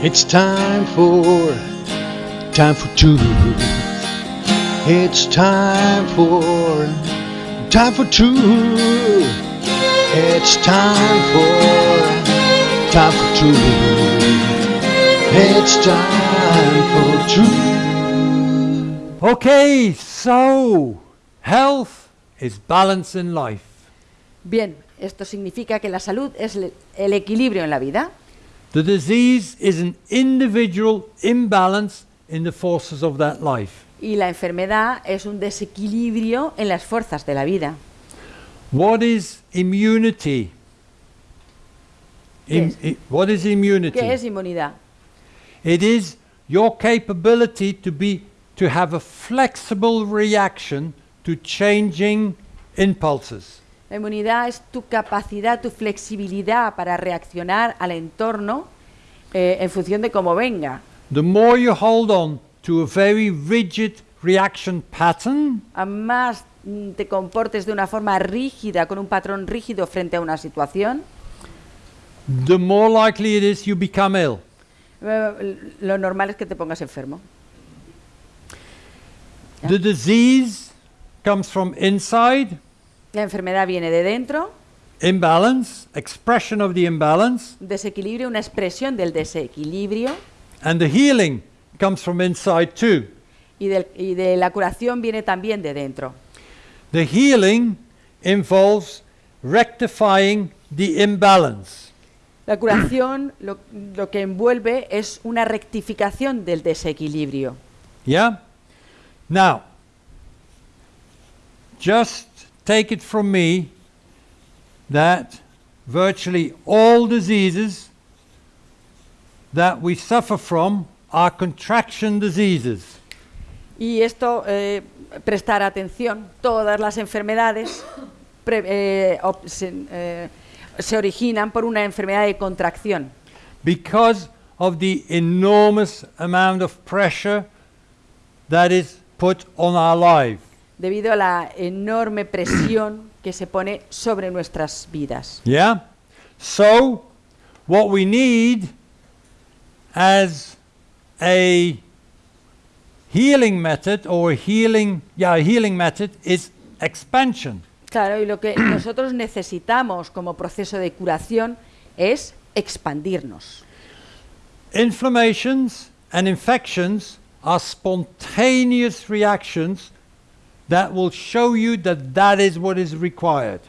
It's time for, time for truth. It's time for, time for truth. It's time for, time for truth. It's time for truth. Okay, so health is balance in life. Bien, esto significa que la salud es el equilibrio en la vida The disease is an individual imbalance in the forces of that life. y la enfermedad es un desequilibrio en las fuerzas de la vida. What is immunity? Im- es? what is immunity? ¿Qué es inmunidad? It is your capability to be to have a flexible reaction to changing impulses. La inmunidad es tu capacidad, tu flexibilidad para reaccionar al entorno eh, en función de cómo venga. The more you hold on to a very rigid reaction pattern, A más mm, te comportes de una forma rígida, con un patrón rígido frente a una situación, the more likely it is you become ill. eh, lo normal es que te pongas enfermo. The disease comes from inside, La enfermedad viene de dentro, imbalance, expression of the imbalance, desequilibrio, una expresión del desequilibrio, and the healing comes from inside too. y, del- y de la curación viene también de dentro. The healing involves rectifying the imbalance. La curación lo, lo que envuelve es una rectificación del desequilibrio. Yeah? Now, just take it from me that virtually all diseases that we suffer from are contraction diseases. Y esto, eh, prestar atención, todas las enfermedades pre- eh, se, eh, se originan por una enfermedad de contracción, because of the enormous amount of pressure that is put on our life. Debido a la enorme presión que se pone sobre nuestras vidas. Yeah? So, what we need as a healing method or healing, yeah, a healing method is expansion. Claro, y lo que nosotros necesitamos como proceso de curación es expandirnos. Inflammations and infections are spontaneous reactions that will show you that that is what is required.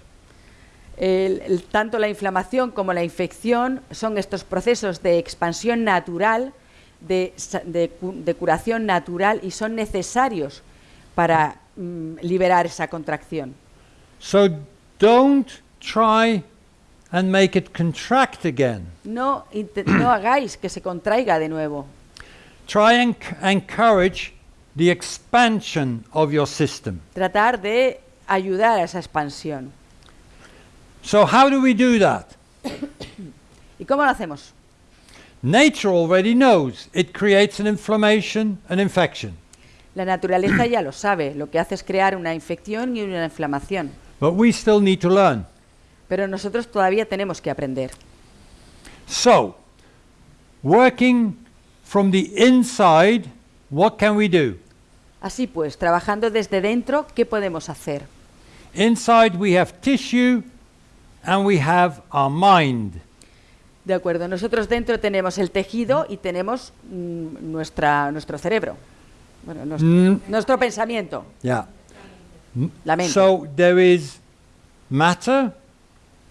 El- el- tanto la inflamación como la infección son estos procesos de expansión natural, de, de de curación natural y son necesarios para mm, liberar esa contracción. So don't try and make it contract again. No, no hagáis que se contraiga de nuevo. Try and encourage the expansion of your system. Tratar de ayudar a esa expansión. So, how do we do that? ¿Y cómo lo hacemos? Nature already knows it creates an inflammation, an infection. La naturaleza ya lo sabe, lo que hace es crear una infección y una inflamación. But we still need to learn. Pero nosotros todavía tenemos que aprender. So, working from the inside, what can we do? Así pues, trabajando desde dentro, ¿qué podemos hacer? Inside, we have tissue and we have our mind. De acuerdo, nosotros dentro tenemos el tejido y tenemos mm, nuestra, nuestro cerebro, bueno, nuestro, Mm, nuestro pensamiento, yeah. la mente. So, there is matter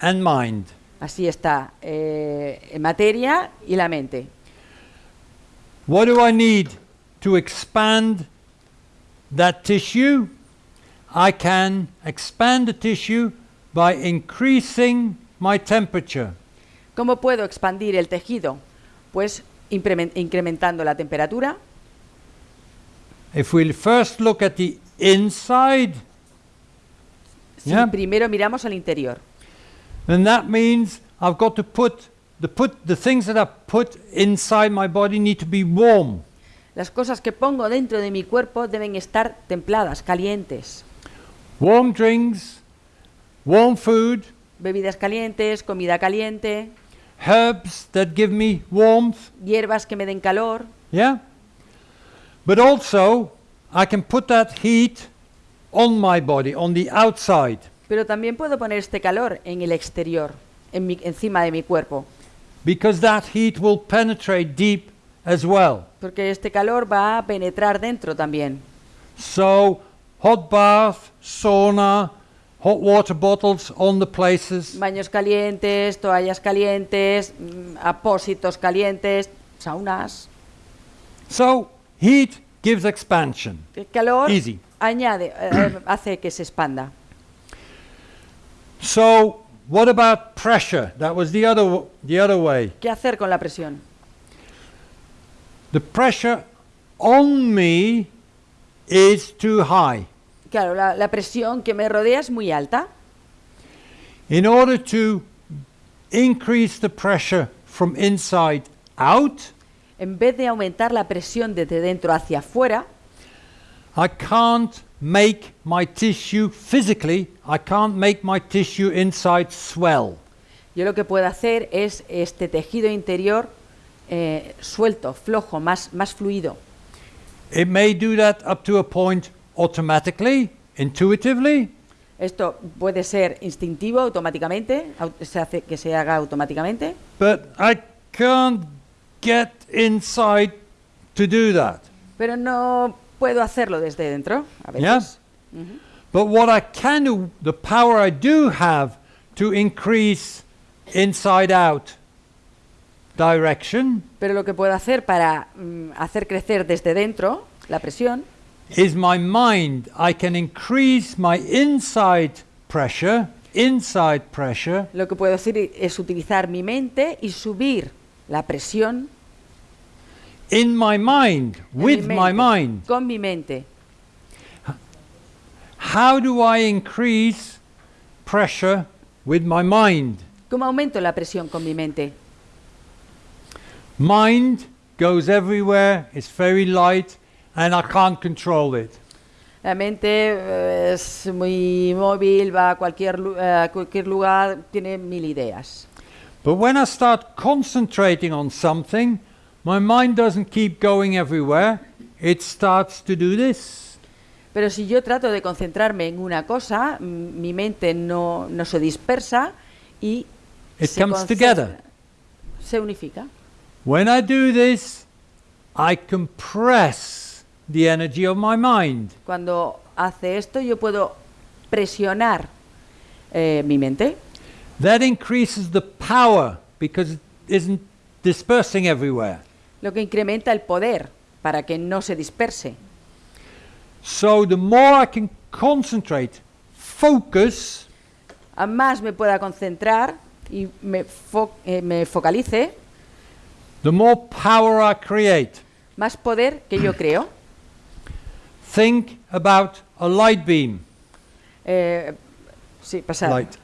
and mind. Así está, eh, materia y la mente. What do I need to expand that tissue? I can expand the tissue by increasing my temperature. ¿Cómo puedo expandir el tejido? Pues incrementando la temperatura. If we first look at the inside, Si Yeah. primero miramos al interior, then that means I've got to put the put the things that I put inside my body need to be warm. Las cosas que pongo dentro de mi cuerpo deben estar templadas, calientes. Warm drinks, warm food, Bebidas calientes, comida caliente, herbs that give me warmth, hierbas que me den calor, yeah? But also, I can put that heat on my body, on the outside. pero también puedo poner este calor en el exterior, en mi- encima de mi cuerpo, because that heat will penetrate deep as well. Porque este calor va a penetrar dentro también. So, hot bath, sauna, hot water bottles on the places. Baños calientes, toallas calientes, mm, apósitos calientes, saunas. So, heat gives expansion. El calor Easy. añade, eh, hace que se expanda. So, what about pressure? That was the other the other way. ¿Qué hacer con la presión? The pressure on me is too high. Claro, la, la presión que me rodea es muy alta. In order to increase the pressure from inside out, En vez de aumentar la presión desde dentro hacia afuera, I can't make my tissue physically, I can't make my tissue inside swell. yo lo que puedo hacer es este tejido interior eh, suelto, flojo, más, más fluido. It may do that up to a point automatically, intuitively, Esto puede ser instintivo, automáticamente, au- se hace que se haga automáticamente, but I can't get inside to do that. pero no puedo hacerlo desde dentro, a veces. But what I can do, the power I do have to increase inside out direction Pero lo que puedo hacer para mm, hacer crecer desde dentro la presión is my mind. I can increase my inside pressure, inside pressure, Lo que puedo hacer es utilizar mi mente y subir la presión in my mind, en with mi my mente, mind. con mi mente. How do I increase pressure with my mind? ¿Cómo aumento la presión con mi mente? Mind goes everywhere, it's very light, and I can't control it. La mente eh, es muy móvil, va a cualquier, lu- eh, a cualquier lugar, tiene mil ideas. But when I start concentrating on something, my mind doesn't keep going everywhere. It starts to do this. Pero si yo trato de concentrarme en una cosa, mi mente no, no se dispersa y It se comes together. Se unifica. When I do this, I compress the energy of my mind. Cuando hace esto, yo puedo presionar eh, mi mente. That increases the power because it isn't dispersing everywhere. lo que incrementa el poder para que no se disperse. So the more I can concentrate, focus, A más me pueda concentrar y me, fo- eh, me focalice, the more power I create. más poder que yo creo. Think about a light beam. Eh, sí, pasar. Light.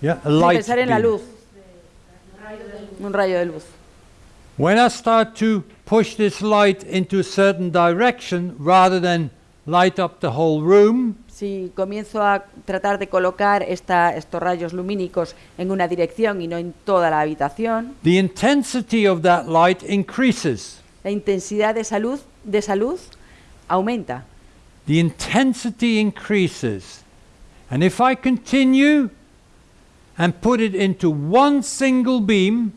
Yeah, a light pensar en la luz. Un rayo de luz. When I start to push this light into a certain direction rather than light up the whole room, Si comienzo a tratar de colocar esta- estos rayos lumínicos en una dirección y no en toda la habitación, the intensity of that light increases. la intensidad de salud, de salud aumenta. The intensity increases. And if I continue and put it into one single beam,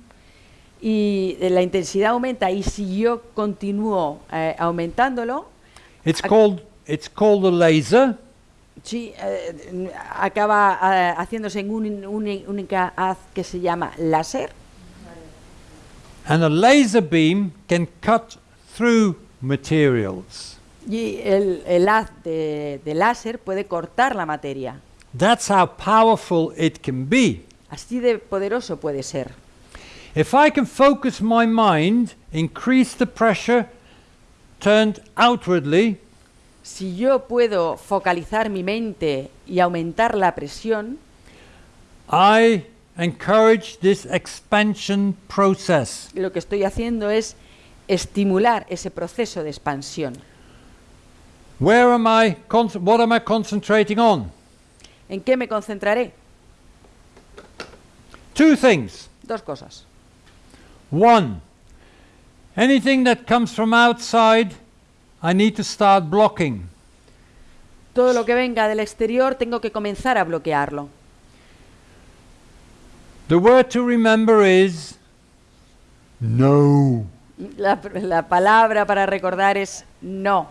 Y la intensidad aumenta y si yo continúo eh, aumentándolo, it's called it's called a laser. Sí, eh, acaba eh, haciéndose en un uni- única haz que se llama láser. And a laser beam can cut through materials. Y el, el haz de, de láser puede cortar la materia. That's how powerful it can be. Así de poderoso puede ser. If I can focus my mind, increase the pressure turned outwardly, Si yo puedo focalizar mi mente y aumentar la presión, I encourage this expansion process. lo que estoy haciendo es estimular ese proceso de expansión. Where am I? What am I concentrating on? ¿En qué me concentraré? Two things. Dos cosas. One, anything that comes from outside, I need to start blocking. Todo lo que venga del exterior tengo que comenzar a bloquearlo. The word to remember is no. La, la palabra para recordar es no.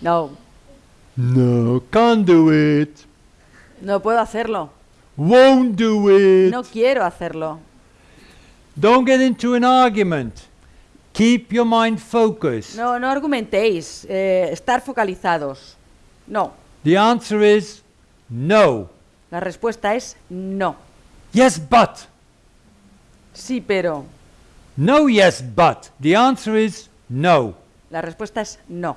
No, No, can't do it. no puedo hacerlo. Won't do it. No quiero hacerlo. Don't get into an argument. Keep your mind focused. No, no argumentéis. eh, estar focalizados. No. The answer is no. La respuesta es no. Yes, but. Sí, pero. No, yes, but. The answer is no. La respuesta es no.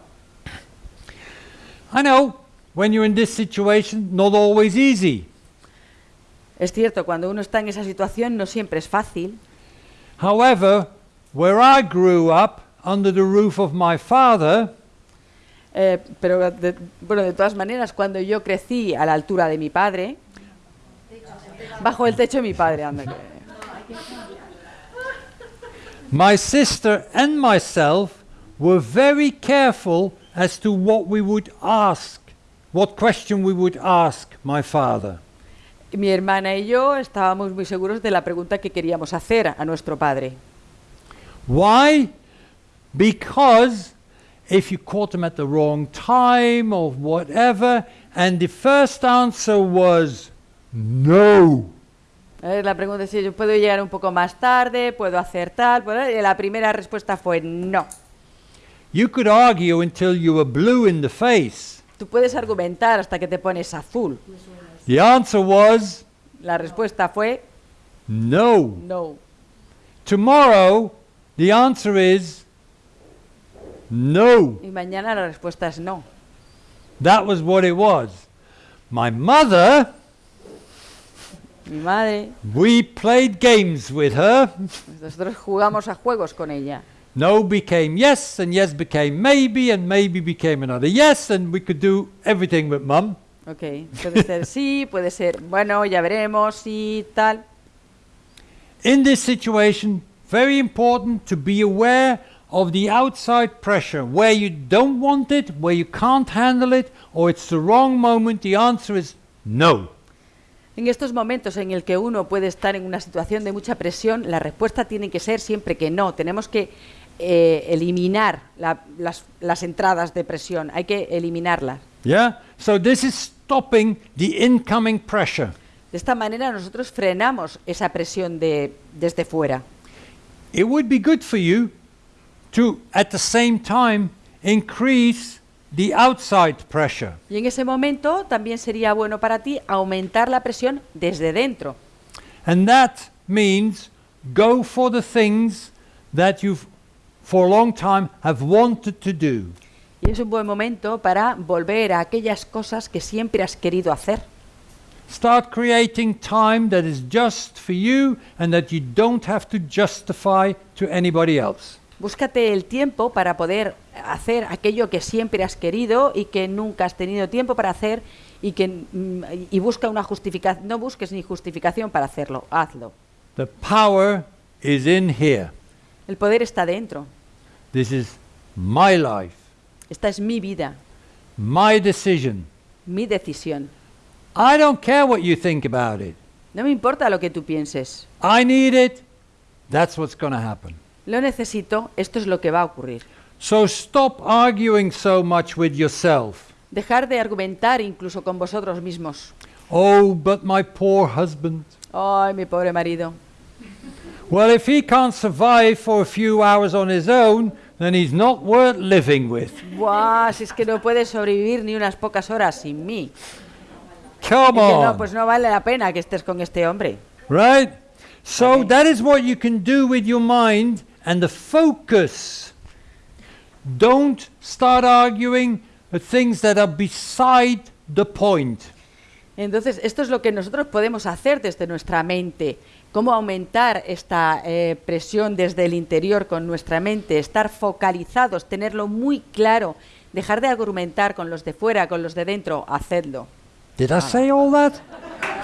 I know when you're in this situation, not always easy. Es cierto, cuando uno está en esa situación no siempre es fácil. However, where I grew up under the roof of my father, eh, pero, de, bueno, de todas maneras, cuando yo crecí a la altura de mi padre, bajo el techo de mi padre, anda que- my sister and myself were very careful as to what we would ask, what question we would ask my father. mi hermana y yo estábamos muy seguros de la pregunta que queríamos hacer a nuestro padre. Why? Because if you caught them at the wrong time or whatever, and the first answer was no, Eh, La pregunta es si yo puedo llegar un poco más tarde, puedo hacer tal. y la primera respuesta fue no. you could argue until you were blue in the face. Tú puedes argumentar hasta que te pones azul. The answer was La respuesta fue no. no. Tomorrow, the answer is no. Y mañana la respuesta es no. That was what it was. My mother, Mi madre, we played games with her. nosotros jugamos a juegos con ella. No became yes, and yes became maybe, and maybe became another yes, and we could do everything with mum. Ok, puede ser sí, puede ser bueno, ya veremos, sí, tal. In this situation, very important to be aware of the outside pressure. Where you don't want it, where you can't handle it, or it's the wrong moment, the answer is no. En estos momentos en el que uno puede estar en una situación de mucha presión, la respuesta tiene que ser siempre que no. Tenemos que eh, eliminar la- las, las entradas de presión, hay que eliminarlas. Yeah? So this is stopping the incoming pressure. De esta manera nosotros frenamos esa presión de, desde fuera. It would be good for you to, at the same time, increase the outside pressure. Y en ese momento también sería bueno para ti aumentar la presión desde dentro. And that means go for the things that you've, for a long time, have wanted to do. Y es un buen momento para volver a aquellas cosas que siempre has querido hacer. Start creating time that is just for you and that you don't have to justify to anybody else. Búscate el tiempo para poder hacer aquello que siempre has querido y que nunca has tenido tiempo para hacer y que mm, y busca una justificación, no busques ni justificación para hacerlo, hazlo. The power is in here. El poder está dentro. This is my life, Esta es mi vida, my decision. mi decisión. I don't care what you think about it. No me importa lo que tú pienses. I need it. That's what's going to happen. Lo necesito, esto es lo que va a ocurrir. So stop arguing so much with yourself. Dejar de argumentar incluso con vosotros mismos. Oh, but my poor husband. Ay, mi pobre marido. Well, if he can't survive for a few hours on his own, then he's not worth living with. Buah, si es que no puedes sobrevivir ni unas pocas horas sin mí. Come Dice, no, on. pues no vale la pena que estés con este hombre. Right? So Okay. that is what you can do with your mind and the focus. Don't start arguing the things that are beside the point. Entonces, esto es lo que nosotros podemos hacer desde nuestra mente. Cómo aumentar esta eh, presión desde el interior con nuestra mente, estar focalizados, tenerlo muy claro, dejar de argumentar con los de fuera, con los de dentro, hacedlo. Did I say all that?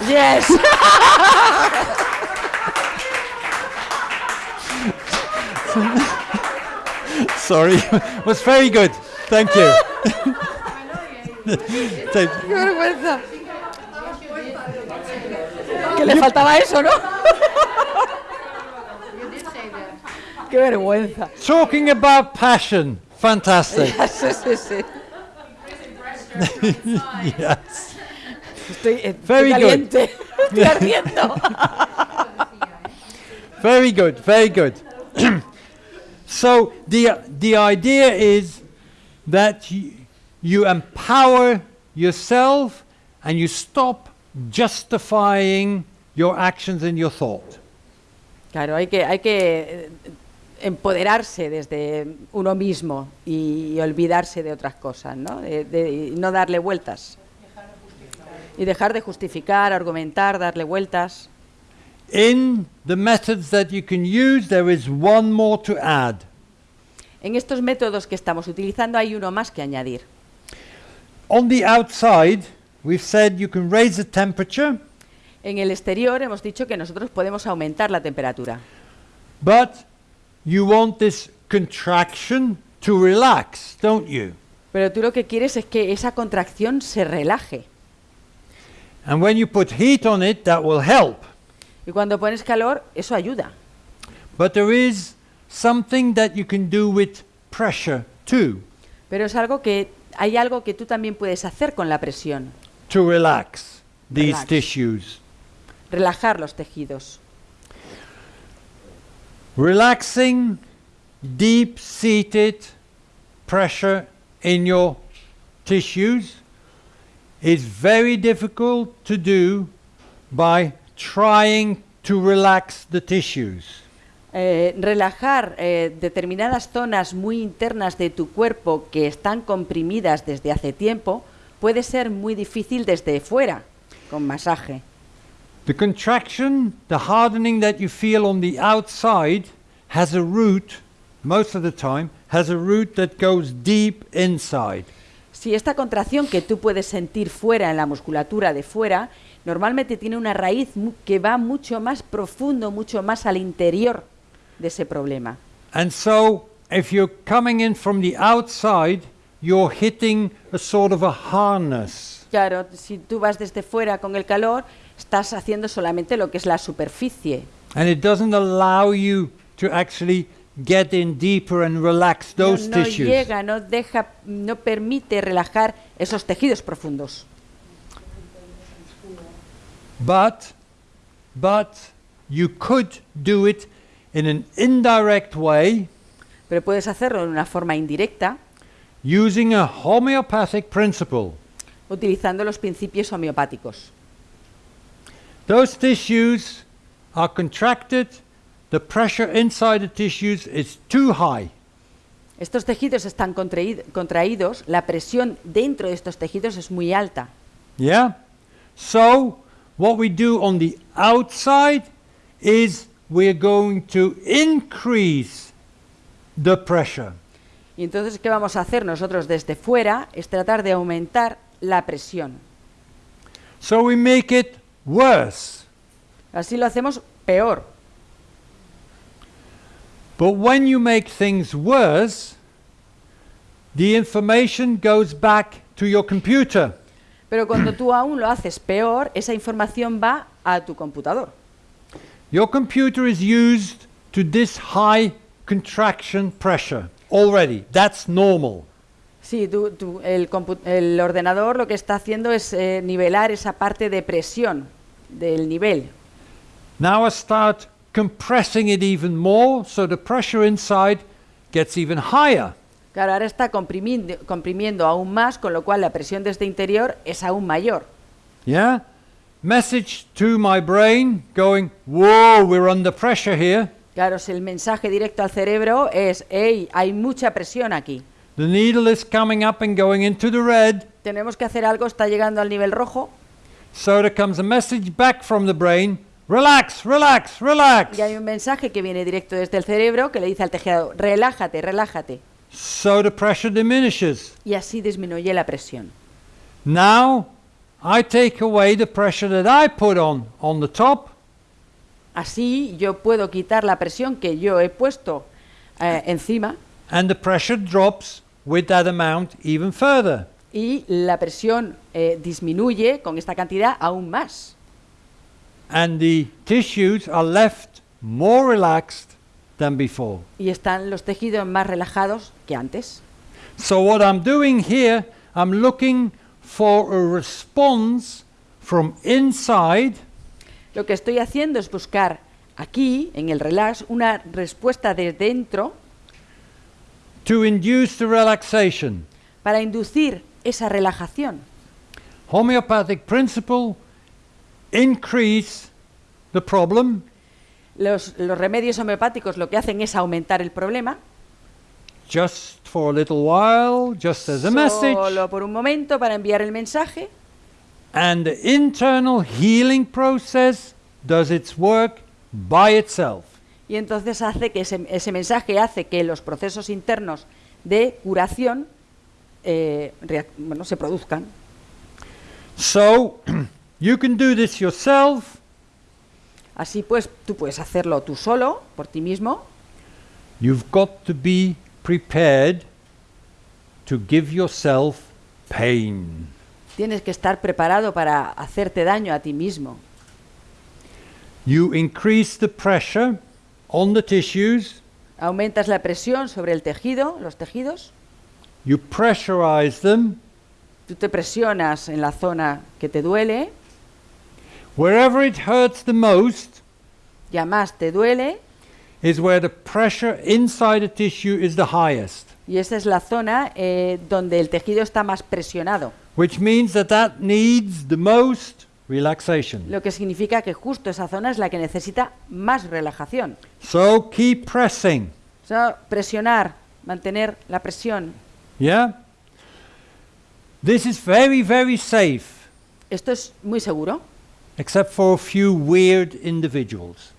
Yes. Sorry, it was very good. Thank you. ¡Qué vergüenza! Que le faltaba eso, ¿no? ¡Qué vergüenza! talking about passion, fantastic. Sí, sí, sí. yes. Estoy, eh, estoy Very good. caliente. Estoy ardiendo. Very good, very good. so the the idea is that you, you empower yourself and you stop justifying your actions and your thought. Claro, hay que, hay que eh, empoderarse desde uno mismo y, y olvidarse de otras cosas, ¿no? De, de- y no darle vueltas. Y dejar de justificar, argumentar, darle vueltas. In the methods that you can use, there is one more to add. En estos métodos que estamos utilizando hay uno más que añadir. On the outside, we've said you can raise the temperature, En el exterior hemos dicho que nosotros podemos aumentar la temperatura, but you want this contraction to relax, don't you? pero tú lo que quieres es que esa contracción se relaje. And when you put heat on it, that will help. Y cuando pones calor, eso ayuda. But there is something that you can do with pressure too, Pero es algo que hay algo que tú también puedes hacer con la presión, to relax these Relax. tissues. relajar los tejidos. Relaxing deep seated pressure in your tissues is very difficult to do by trying to relax the tissues. Eh, relajar eh, determinadas zonas muy internas de tu cuerpo que están comprimidas desde hace tiempo puede ser muy difícil desde fuera, con masaje. The contraction, the hardening that you feel on the outside has a root, most of the time, has a root that goes deep inside. Si esta contracción que tú puedes sentir fuera en la musculatura de fuera, normalmente tiene una raíz que va mucho más profundo, mucho más al interior de ese problema. And so, if you're coming in from the outside, you're hitting a sort of a harness. Claro, si tú vas desde fuera con el calor, estás haciendo solamente lo que es la superficie And it doesn't allow you to actually get in deeper and relax no, those no tissues. llega, no deja, no permite relajar esos tejidos profundos. But, but you could do it in an indirect way Pero puedes hacerlo de una forma indirecta, using a homeopathic principle. utilizando los principios homeopáticos. Those tissues are contracted, the pressure inside the tissues is too high. Estos tejidos están contraíd- contraídos, la presión dentro de estos tejidos es muy alta. Yeah? So, what we do on the outside is we're going to increase the pressure. Y entonces, ¿qué vamos a hacer nosotros desde fuera? Es tratar de aumentar la presión. So we make it worse. Así lo hacemos peor. But when you make things worse, the information goes back to your computer. Pero cuando tú aún lo haces peor, esa información va a tu computador. Your computer is used to this high contraction pressure already. That's normal. Sí, tú- tú- el, el ordenador lo que está haciendo es eh, nivelar esa parte de presión del nivel. Now I start compressing it even more, so the pressure inside gets even higher. Claro, ahora está comprimiendo, comprimiendo aún más, con lo cual la presión desde interior es aún mayor. Yeah? Message to my brain going, whoa, we're under pressure here. Claro, si el mensaje directo al cerebro es, hey, hay mucha presión aquí. The needle is coming up and going into the red. Tenemos que hacer algo, está llegando al nivel rojo. So there comes a message back from the brain relax, relax, relax. Y hay un mensaje que viene directo desde el cerebro que le dice al tejido, relájate, relájate. So the pressure diminishes. Y así disminuye la presión. Now I take away the pressure that I put on on the top Así yo puedo quitar la presión que yo he puesto eh, encima and the pressure drops with that amount even further. y la presión eh, disminuye con esta cantidad aún más. And the tissues are left more relaxed than before. Y están los tejidos más relajados que antes. So what I'm doing here, I'm looking for a response from inside Lo que estoy haciendo es buscar aquí, en el relax, una respuesta de dentro to induce the relaxation. para inducir esa relajación. Homeopathic principle increase the problem Los, los remedios homeopáticos lo que hacen es aumentar el problema, just for a little while, just as a message, solo por un momento para enviar el mensaje, and the internal healing process does its work by itself. y entonces hace que ese, ese mensaje hace que los procesos internos de curación eh, bueno, se produzcan. So you can do this yourself, Así pues, tú puedes hacerlo tú solo, por ti mismo, you've got to be prepared to give yourself pain. tienes que estar preparado para hacerte daño a ti mismo. You increase the pressure on the tissues, Aumentas la presión sobre el tejido, los tejidos, you pressurize them. tú te presionas en la zona que te duele, Wherever it hurts the most ya más te duele, is where the pressure inside the tissue is the highest, y esa es la zona eh, donde el tejido está más presionado, which means that that needs the most relaxation. lo que significa que justo esa zona es la que necesita más relajación. So keep pressing. O sea, presionar, mantener la presión. Yeah? This is very, very safe, Esto es muy seguro, except for a few weird individuals.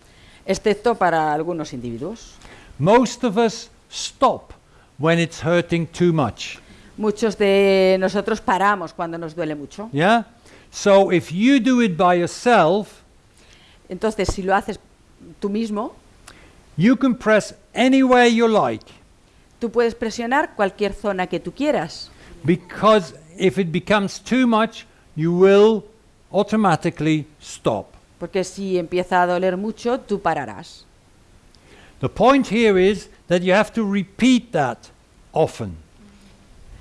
excepto para algunos individuos. Most of us stop when it's hurting too much. Muchos de nosotros paramos cuando nos duele mucho. Yeah? So if you do it by yourself, Entonces, si lo haces tú mismo, you can press anywhere you like. tú puedes presionar cualquier zona que tú quieras. Because if it becomes too much, you will automatically stop. Porque si empieza a doler mucho, tú pararás. The point here is that you have to repeat that often.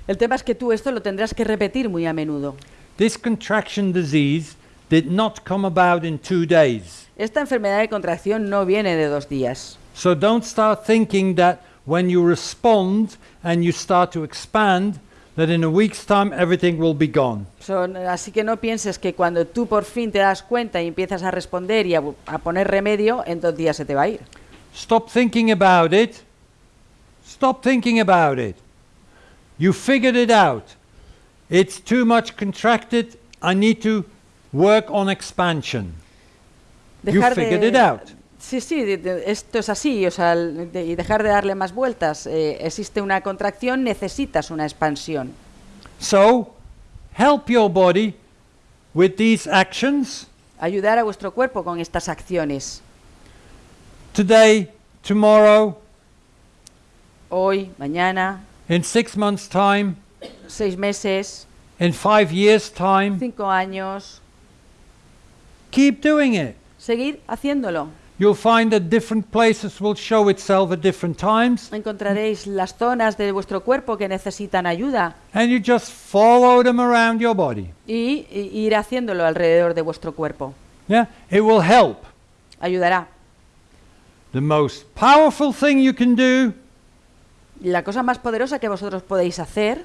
El tema es que tú esto lo tendrás que repetir muy a menudo. This contraction disease did not come about in two days. Esta enfermedad de contracción no viene de dos días. So don't start thinking that when you respond and you start to expand, that in a week's time everything will be gone. Son- así que no pienses que cuando tú por fin te das cuenta y empiezas a responder y a, a poner remedio, en dos días se te va a ir. Stop thinking about it. Stop thinking about it. You figured it out. It's too much contracted. I need to work on expansion. You figured it out. Sí, sí, de- de- esto es así, o sea, el- de- y dejar de darle más vueltas. Eh, existe una contracción, necesitas una expansión. So, help your body with these actions Ayudar a vuestro cuerpo con estas acciones. today, tomorrow, Hoy, mañana, in six months' time, seis meses, in five years' time. cinco años. Keep doing it. Seguir haciéndolo. You'll find that different places will show itself at different times, Encontraréis las zonas de vuestro cuerpo que necesitan ayuda and you just follow them around your body. y, y ir haciéndolo alrededor de vuestro cuerpo. Yeah, it will help. Ayudará. The most powerful thing you can do La cosa más poderosa que vosotros podéis hacer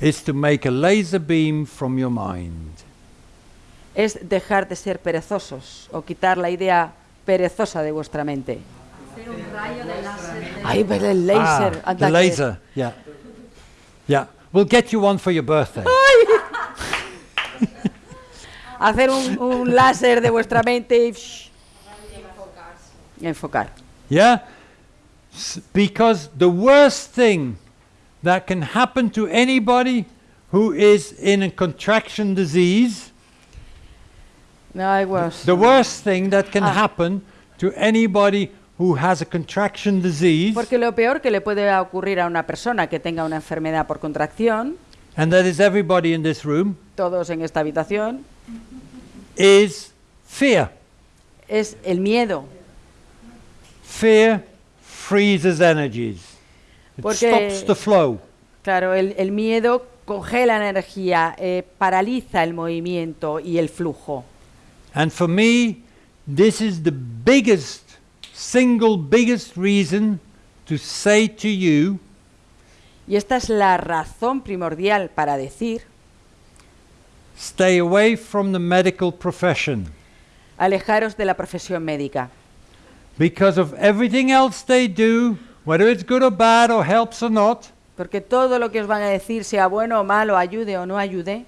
is to make a laser beam from your mind. es dejar de ser perezosos o quitar la idea perezosa de vuestra mente. Ay, ver el láser. Ah, the laser. Yeah. Yeah. We'll get you one for your birthday. Hacer un, un láser de vuestra mente y, shh, enfocar. Yeah? S- because the worst thing that can happen to anybody who is in a contraction disease, No, I was- the worst thing that can Ah. happen to anybody who has a contraction disease, Porque lo peor que le puede ocurrir a una persona que tenga una enfermedad por contracción, and that is everybody in this room, todos en esta habitación, is fear. es el miedo. Fear freezes energies. It Porque- stops the flow. Claro, el, el miedo congela la energía, eh, paraliza el movimiento y el flujo. And for me, this is the biggest, single biggest reason to say to you, Y esta es la razón primordial para decir, stay away from the medical profession. alejaros de la profesión médica. Because of everything else they do, whether it's good or bad or helps or not, Porque todo lo que os van a decir, sea bueno o malo, ayude o no ayude,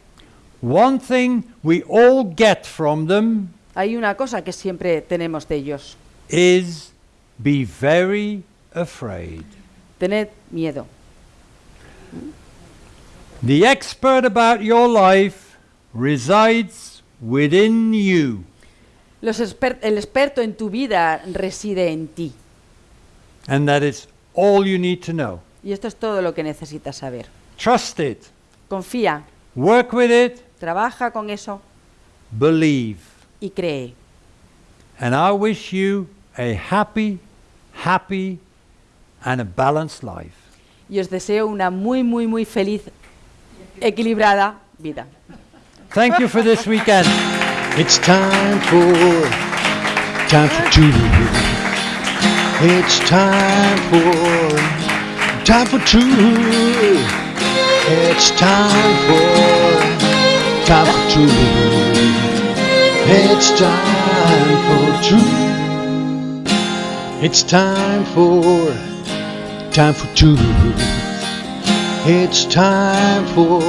one thing we all get from them hay una cosa que siempre tenemos de ellos. is be very afraid. Tened miedo. The expert about your life resides within you. Los exper- el experto en tu vida reside en ti. And that is all you need to know. Y esto es todo lo que necesitas saber. Trust it, Confía, work with it, trabaja con eso believe. y cree. And I wish you a happy, happy, and a balanced life. Y os deseo una muy, muy, muy feliz, equilibrada vida. Thank you for this weekend. It's time for time for two. It's time for time for two. It's time for for two. It's time for two. It's time for time for two. It's time for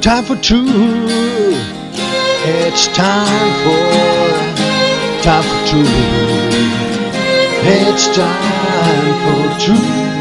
time for two. It's time for time for two. It's time for two.